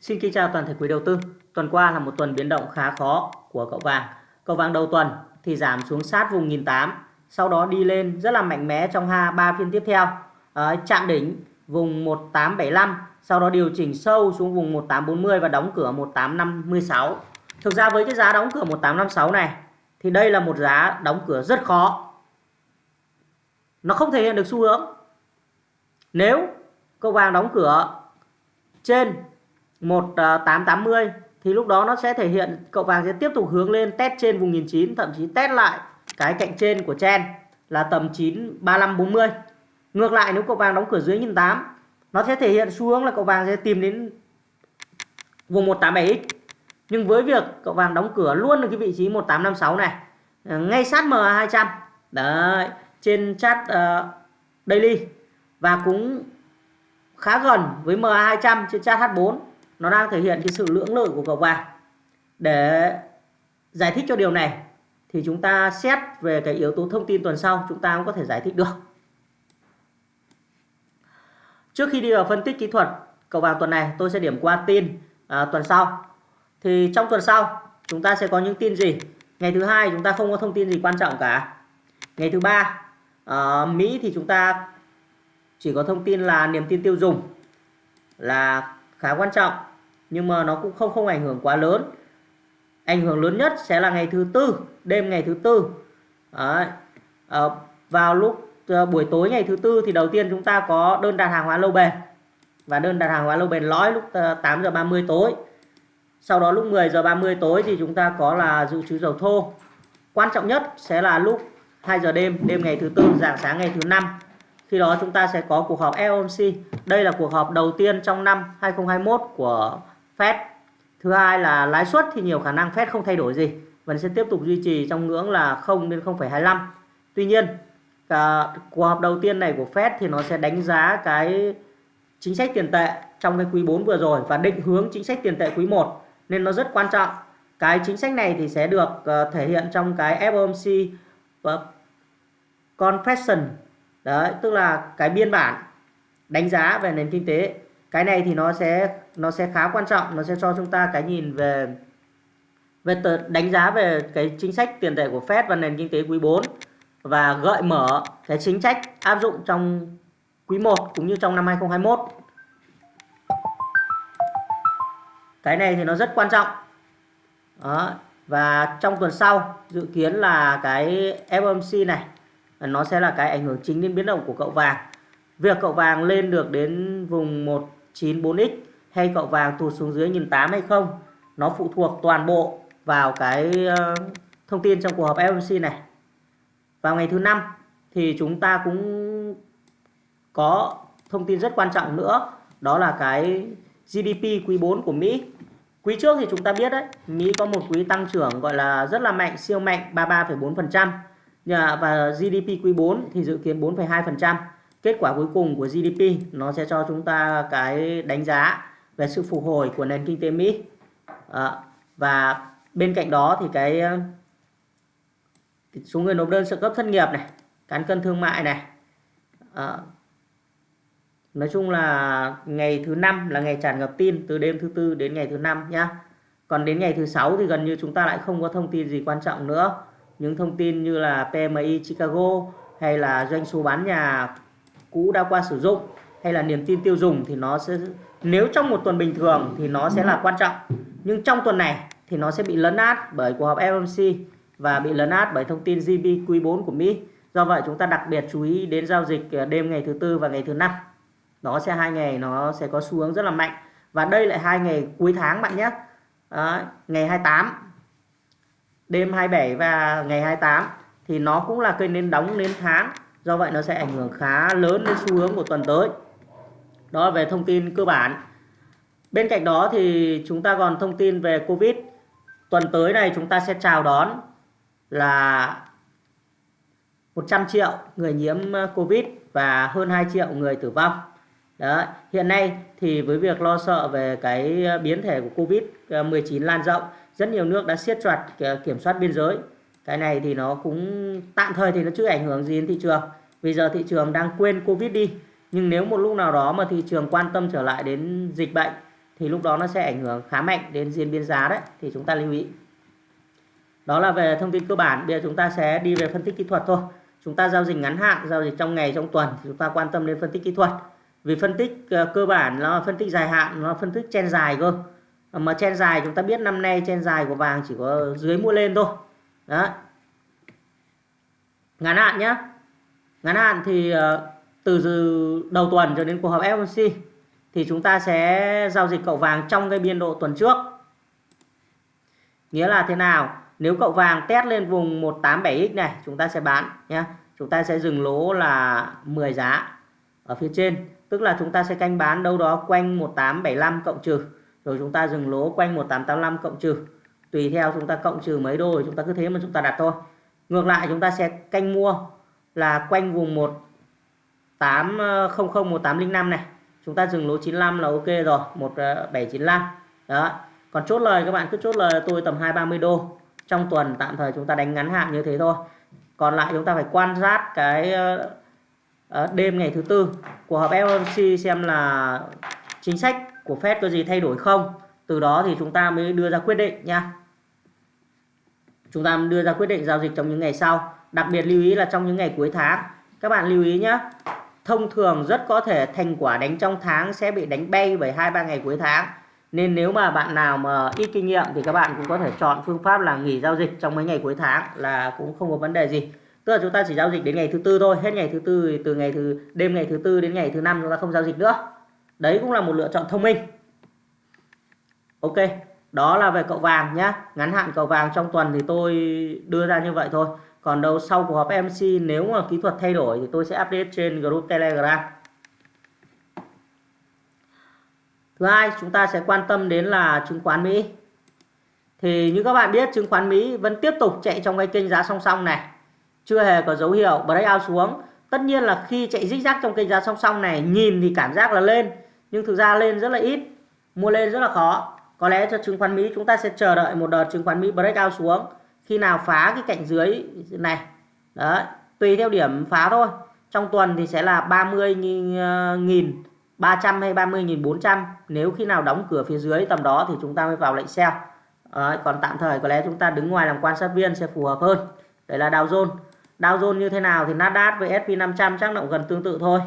Xin kính chào toàn thể quý đầu tư. Tuần qua là một tuần biến động khá khó của cậu vàng. Cậu vàng đầu tuần thì giảm xuống sát vùng 1008, sau đó đi lên rất là mạnh mẽ trong ha ba phiên tiếp theo. À, chạm đỉnh vùng 1875, sau đó điều chỉnh sâu xuống vùng 1840 và đóng cửa 1856. Thực ra với cái giá đóng cửa 1856 này thì đây là một giá đóng cửa rất khó. Nó không thể hiện được xu hướng. Nếu cậu vàng đóng cửa trên 1880 ờ, thì lúc đó nó sẽ thể hiện cậu vàng sẽ tiếp tục hướng lên test trên vùng 1009 thậm chí test lại cái cạnh trên của chen là tầm 93540. Ngược lại nếu cậu vàng đóng cửa dưới 1008 nó sẽ thể hiện xu hướng là cậu vàng sẽ tìm đến vùng 187x. Nhưng với việc cậu vàng đóng cửa luôn ở cái vị trí 1856 này ờ, ngay sát MA200 đấy trên chat uh, daily và cũng khá gần với MA200 trên chat H4 nó đang thể hiện cái sự lưỡng lự của cầu vàng. Để giải thích cho điều này thì chúng ta xét về cái yếu tố thông tin tuần sau chúng ta cũng có thể giải thích được. Trước khi đi vào phân tích kỹ thuật cầu vàng tuần này tôi sẽ điểm qua tin à, tuần sau. Thì trong tuần sau chúng ta sẽ có những tin gì? Ngày thứ hai chúng ta không có thông tin gì quan trọng cả. Ngày thứ ba ở Mỹ thì chúng ta chỉ có thông tin là niềm tin tiêu dùng là khá quan trọng nhưng mà nó cũng không không ảnh hưởng quá lớn. Ảnh hưởng lớn nhất sẽ là ngày thứ tư đêm ngày thứ tư. Đấy. À, vào lúc à, buổi tối ngày thứ tư thì đầu tiên chúng ta có đơn đặt hàng hóa lâu bền. Và đơn đặt hàng hóa lâu bền lõi lúc ờ, 8 giờ 30 tối. Sau đó lúc 10 giờ 30 tối thì chúng ta có là dự trữ dầu thô. Quan trọng nhất sẽ là lúc 2 giờ đêm đêm ngày thứ tư dạng sáng ngày thứ năm. Khi đó chúng ta sẽ có cuộc họp FOMC đây là cuộc họp đầu tiên trong năm 2021 của Fed thứ hai là lãi suất thì nhiều khả năng Fed không thay đổi gì. Vẫn sẽ tiếp tục duy trì trong ngưỡng là 0 đến 0,25 tuy nhiên à, cuộc họp đầu tiên này của Fed thì nó sẽ đánh giá cái chính sách tiền tệ trong cái quý 4 vừa rồi và định hướng chính sách tiền tệ quý 1 nên nó rất quan trọng. Cái chính sách này thì sẽ được uh, thể hiện trong cái FOMC và confession. Đấy tức là cái biên bản đánh giá về nền kinh tế cái này thì nó sẽ nó sẽ khá quan trọng nó sẽ cho chúng ta cái nhìn về về tờ, đánh giá về cái chính sách tiền tệ của Fed và nền kinh tế quý 4 và gợi mở cái chính sách áp dụng trong quý 1 cũng như trong năm 2021 cái này thì nó rất quan trọng đó. và trong tuần sau dự kiến là cái FOMC này nó sẽ là cái ảnh hưởng chính đến biến động của cậu vàng việc cậu vàng lên được đến vùng 194x hay cậu vàng tụt xuống dưới 1008 hay không? Nó phụ thuộc toàn bộ vào cái ờ, thông tin trong cuộc họp FOMC này. Vào ngày thứ năm thì chúng ta cũng có thông tin rất quan trọng nữa đó là cái GDP quý 4 của Mỹ. Quý trước thì chúng ta biết đấy Mỹ có một quý tăng trưởng gọi là rất là mạnh siêu mạnh 33,4% và GDP quý 4 thì dự kiến 4,2%. Kết quả cuối cùng của GDP nó sẽ cho chúng ta cái đánh giá về sự phục hồi của nền kinh tế Mỹ. À, và bên cạnh đó thì cái số người nộp đơn trợ cấp thất nghiệp này, cán cân thương mại này. À, nói chung là ngày thứ năm là ngày tràn ngập tin từ đêm thứ tư đến ngày thứ năm nhá. Còn đến ngày thứ sáu thì gần như chúng ta lại không có thông tin gì quan trọng nữa những thông tin như là PMI Chicago hay là doanh số bán nhà cũ đã qua sử dụng hay là niềm tin tiêu dùng thì nó sẽ nếu trong một tuần bình thường thì nó sẽ là quan trọng. Nhưng trong tuần này thì nó sẽ bị lấn át bởi cuộc họp FOMC và bị lấn át bởi thông tin GDP quý 4 của Mỹ. Do vậy chúng ta đặc biệt chú ý đến giao dịch à, đêm ngày thứ tư và ngày thứ năm. Đó sẽ hai ngày nó sẽ có xu hướng rất là mạnh. Và đây lại hai ngày cuối tháng bạn nhé. Đó, ngày 28 đêm 27 và ngày 28 thì nó cũng là cây nến đóng nến tháng do vậy nó sẽ ảnh hưởng khá lớn đến xu hướng của tuần tới. Đó là về thông tin cơ bản. Bên cạnh đó thì chúng ta còn thông tin về Covid. Tuần tới này chúng ta sẽ chào đón là 100 triệu người nhiễm ờ, Covid và hơn 2 triệu người tử vong. Đó hiện nay thì với việc lo sợ về cái ờ, biến thể của Covid-19 ờ, lan rộng, rất nhiều nước đã siết chặt kiểm soát biên giới cái này thì nó cũng, tạm thời thì nó chưa ảnh hưởng gì đến thị trường. Bây giờ thị trường đang quên covid đi. Nhưng nếu một lúc nào đó mà thị trường quan tâm trở lại đến dịch bệnh, thì lúc đó nó sẽ ảnh hưởng khá mạnh đến diễn biến giá đấy. Thì chúng ta lưu ý. Đó là về thông tin cơ bản. Bây giờ chúng ta sẽ đi về phân tích kỹ thuật thôi. Chúng ta giao dịch ngắn hạn, giao dịch trong ngày, trong tuần, thì chúng ta quan tâm đến phân tích kỹ thuật. Vì phân tích ờ, cơ bản nó là phân tích dài hạn, nó là phân tích chen dài cơ. Mà chen dài, chúng ta biết năm nay chen dài của vàng chỉ có dưới mua lên thôi. Đấy. ngắn hạn nhé ngắn hạn thì ờ, từ đầu tuần cho đến cuộc họp FOMC thì chúng ta sẽ giao dịch cậu vàng trong cái biên độ tuần trước. Nghĩa là thế nào? Nếu cậu vàng test lên vùng 187x này, chúng ta sẽ bán nhé chúng ta sẽ dừng lỗ là 10 giá ở phía trên. Tức là chúng ta sẽ canh bán đâu đó quanh 1875 cộng trừ. Rồi chúng ta dừng lỗ quanh 1885 cộng trừ tùy theo chúng ta cộng trừ mấy đô chúng ta cứ thế mà chúng ta đặt thôi. Ngược lại chúng ta sẽ canh mua là quanh vùng 1800 1805 ờ, này. Chúng ta dừng lỗ 95 là ok rồi 1795 ờ, đó. Còn chốt lời các bạn cứ chốt lời tôi tầm 230 đô. Trong tuần tạm thời chúng ta đánh ngắn hạn như thế thôi. Còn lại chúng ta phải quan sát cái ờ, đêm ngày thứ tư của họp FOMC xem là chính sách của Fed có gì thay đổi không từ đó thì chúng ta mới đưa ra quyết định nha. Chúng ta đưa ra quyết định giao dịch trong những ngày sau. Đặc biệt lưu ý là trong những ngày cuối tháng. Các bạn lưu ý nhé thông thường rất có thể thành quả đánh trong tháng sẽ bị đánh bay bởi hai ba ngày cuối tháng. Nên nếu mà bạn nào mà ít kinh nghiệm thì các bạn cũng có thể chọn phương pháp là nghỉ giao dịch trong mấy ngày cuối tháng là cũng không có vấn đề gì. Tức là chúng ta chỉ giao dịch đến ngày thứ tư thôi. Hết ngày thứ tư từ ngày thứ, đêm ngày thứ tư đến ngày thứ năm chúng ta không giao dịch nữa. Đấy cũng là một lựa chọn thông minh ok, đó là về cậu vàng nhé. ngắn hạn cậu vàng trong tuần thì tôi đưa ra như vậy thôi. Còn đâu sau cuộc họp MC nếu mà kỹ thuật thay đổi thì tôi sẽ update trên group telegram. Thứ hai, chúng ta sẽ quan tâm đến là chứng khoán Mỹ. Thì như các bạn biết, chứng khoán Mỹ vẫn tiếp tục chạy trong cái kênh giá song song này. Chưa hề có dấu hiệu breakout xuống. Tất nhiên là khi chạy rích rác trong kênh giá song song này, nhìn thì cảm giác là lên. Nhưng thực ra lên rất là ít, mua lên rất là khó có lẽ cho chứng khoán Mỹ chúng ta sẽ chờ đợi một đợt chứng khoán Mỹ breakout xuống. Khi nào phá cái cạnh dưới này. Đấy tùy theo điểm phá thôi. Trong tuần thì sẽ là 30 nghìn 300 hay 30.400 nếu khi nào đóng cửa phía dưới tầm đó thì chúng ta mới vào lệnh sell. Đấy, còn tạm thời có lẽ chúng ta đứng ngoài làm quan sát viên sẽ phù hợp hơn. Đấy là Dow Jones. Dow Jones như thế nào thì Nasdaq với S&P 500 chắc nó gần tương tự thôi.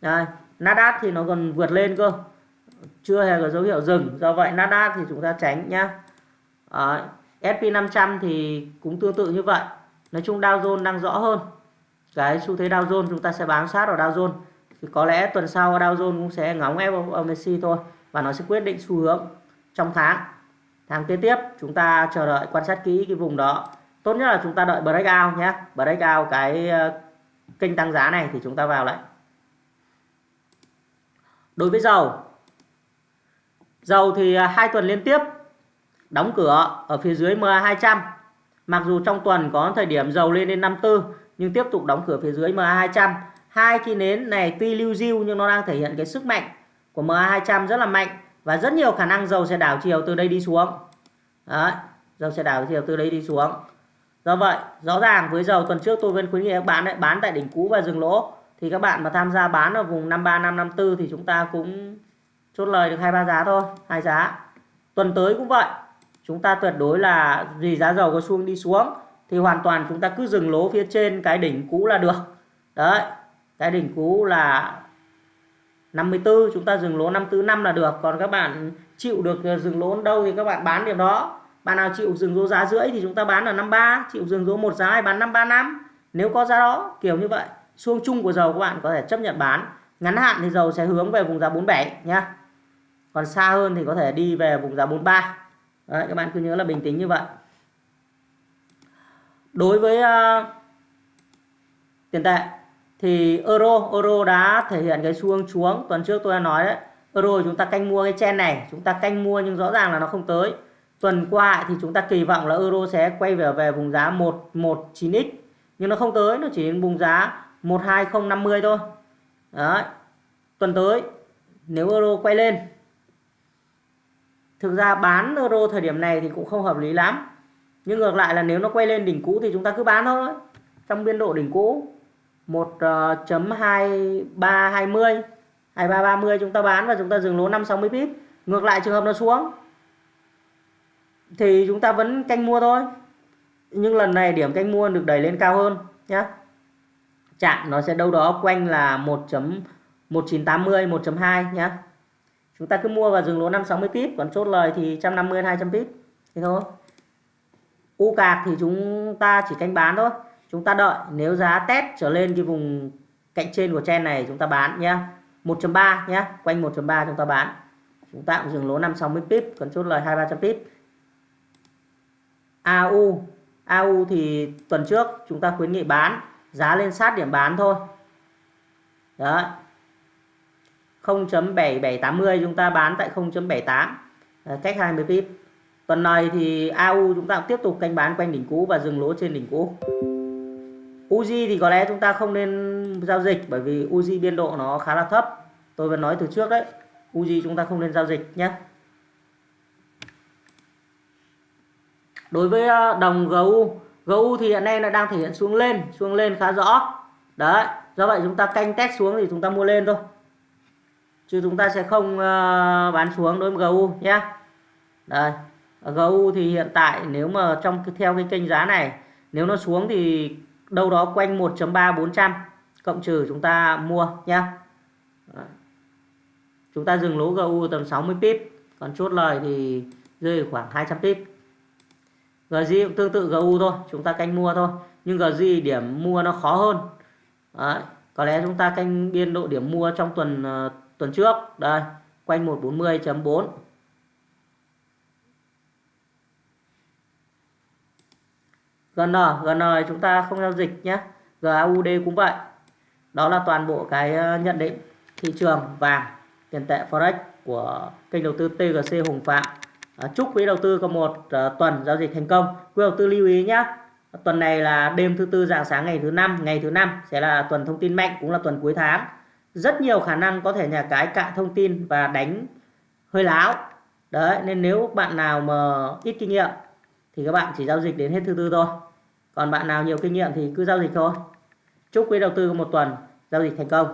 Đây Nasdaq thì nó còn vượt lên cơ chưa hề có dấu hiệu dừng. Do vậy Nasdaq thì chúng ta tránh nhá. À, S&P 500 thì cũng tương tự như vậy. Nói chung Dow Jones đang rõ hơn. Cái xu thế Dow Jones chúng ta sẽ bám sát vào Dow Jones. Thì có lẽ tuần sau Dow Jones cũng sẽ ngóng FOMC thôi và nó sẽ quyết định xu hướng trong tháng. Tháng kế tiếp chúng ta chờ đợi quan sát kỹ cái vùng đó. Tốt nhất là chúng ta đợi breakout nhé breakout cái ờ, kênh tăng giá này thì chúng ta vào lại. Đối với dầu dầu thì à, hai tuần liên tiếp đóng cửa ở phía dưới MA 200 mặc dù trong tuần có thời điểm dầu lên đến 54 nhưng tiếp tục đóng cửa phía dưới MA 200 hai cái nến này tuy lưu diêu nhưng nó đang thể hiện cái sức mạnh của MA 200 rất là mạnh và rất nhiều khả năng dầu sẽ đảo chiều từ đây đi xuống. Đấy, dầu sẽ đảo chiều từ đây đi xuống. Do vậy rõ ràng với dầu tuần trước tôi vẫn khuyến nghị các bạn ấy, bán tại đỉnh cũ và dừng lỗ. Thì các bạn mà tham gia bán ở vùng 53 554 thì chúng ta cũng chốt lời được hai, ba giá thôi, hai giá. Tuần tới cũng vậy, chúng ta tuyệt đối là vì giá dầu có xu đi xuống thì hoàn toàn chúng ta cứ dừng lỗ phía trên cái đỉnh cũ là được. Đấy, cái đỉnh cũ là 54 chúng ta dừng lỗ 54 năm là được. Còn các bạn chịu được dừng lỗ đâu thì các bạn bán điểm đó. Bạn nào chịu dừng lỗ giá rưỡi thì chúng ta bán ở 53 chịu dừng lỗ một giá hay bán 535 nếu có giá đó, kiểu như vậy. Xuông chung của dầu các bạn có thể chấp nhận bán. Ngắn hạn thì dầu sẽ hướng về vùng giá 47 nhá còn xa hơn thì có thể đi về vùng giá 43 Đấy, các bạn cứ nhớ là bình tĩnh như vậy. Đối với uh, tiền tệ thì euro euro đã thể hiện cái xu hướng xuống tuần trước tôi đã nói đấy euro chúng ta canh mua cái chen này chúng ta canh mua nhưng rõ ràng là nó không tới. Tuần qua thì chúng ta kỳ vọng là euro sẽ quay về về vùng giá 119x nhưng nó không tới nó chỉ đến vùng giá 12050 thôi. Đấy tuần tới nếu euro quay lên thực ra bán euro thời điểm này thì cũng không hợp lý lắm. Nhưng ngược lại là nếu nó quay lên đỉnh cũ thì chúng ta cứ bán thôi. Trong biên độ đỉnh cũ 1.2320 2330 ờ, chúng ta bán và chúng ta dừng lỗ 560 pip. Ngược lại trường hợp nó xuống, thì chúng ta vẫn canh mua thôi. Nhưng lần này điểm canh mua được đẩy lên cao hơn nhé chạm nó sẽ đâu đó quanh là 1.1980 1.2 nhé chúng ta cứ mua vào dừng lỗ 560 pip còn chốt lời thì 150 200 pip thế thôi. U cạc thì chúng ta chỉ canh bán thôi. Chúng ta đợi, nếu giá test trở lên cái vùng cạnh trên của chen này, chúng ta bán nhé 1.3 nhé quanh 1.3 chúng ta bán. Chúng ta cũng dừng lỗ 560 pip còn chốt lời 2 300 pip AU AU thì tuần trước chúng ta khuyến nghị bán, giá lên sát điểm bán thôi. Đấy. 0.7780 chúng ta bán tại 0.78 ờ, cách 20 pip. Tuần này thì AU chúng ta cũng tiếp tục canh bán quanh đỉnh cũ và dừng lỗ trên đỉnh cũ. Uzi thì có lẽ chúng ta không nên giao dịch bởi vì Uzi biên độ nó khá là thấp. Tôi vẫn nói từ trước đấy Uzi chúng ta không nên giao dịch nhé. Đối với ờ, đồng GU GU thì hiện nay nó đang thể hiện xuống lên xuống lên khá rõ. Đấy, do vậy chúng ta canh test xuống thì chúng ta mua lên thôi chứ chúng ta sẽ không uh, bán xuống đối với GU nhé đây GU thì hiện tại nếu mà trong theo cái kênh giá này nếu nó xuống thì đâu đó quanh 1.3 400 cộng trừ chúng ta mua nhé chúng ta dừng lỗ GU tầm 60 pip còn chốt lời thì rơi khoảng 200 pip. GZ cũng tương tự GU thôi chúng ta canh mua thôi. Nhưng GZ điểm mua nó khó hơn. Đấy. có lẽ chúng ta canh biên độ điểm mua trong tuần uh, tuần trước đây quanh 140.4 GN GN chúng ta không giao dịch nhé GAUD cũng vậy đó là toàn bộ cái ờ, nhận định thị trường vàng tiền tệ forex của kênh đầu tư TGC Hùng Phạm À, chúc quý đầu tư có một uh, tuần giao dịch thành công. Quý đầu tư lưu ý nhé. Tuần này là đêm thứ tư dạng sáng ngày thứ năm, ngày thứ năm sẽ là tuần thông tin mạnh cũng là tuần cuối tháng. Rất nhiều khả năng có thể nhà cái cạn thông tin và đánh hơi láo. Đấy, nên nếu bạn nào mà ít kinh nghiệm thì các bạn chỉ giao dịch đến hết thứ tư thôi. Còn bạn nào nhiều kinh nghiệm thì cứ giao dịch thôi. Chúc quý đầu tư một tuần giao dịch thành công.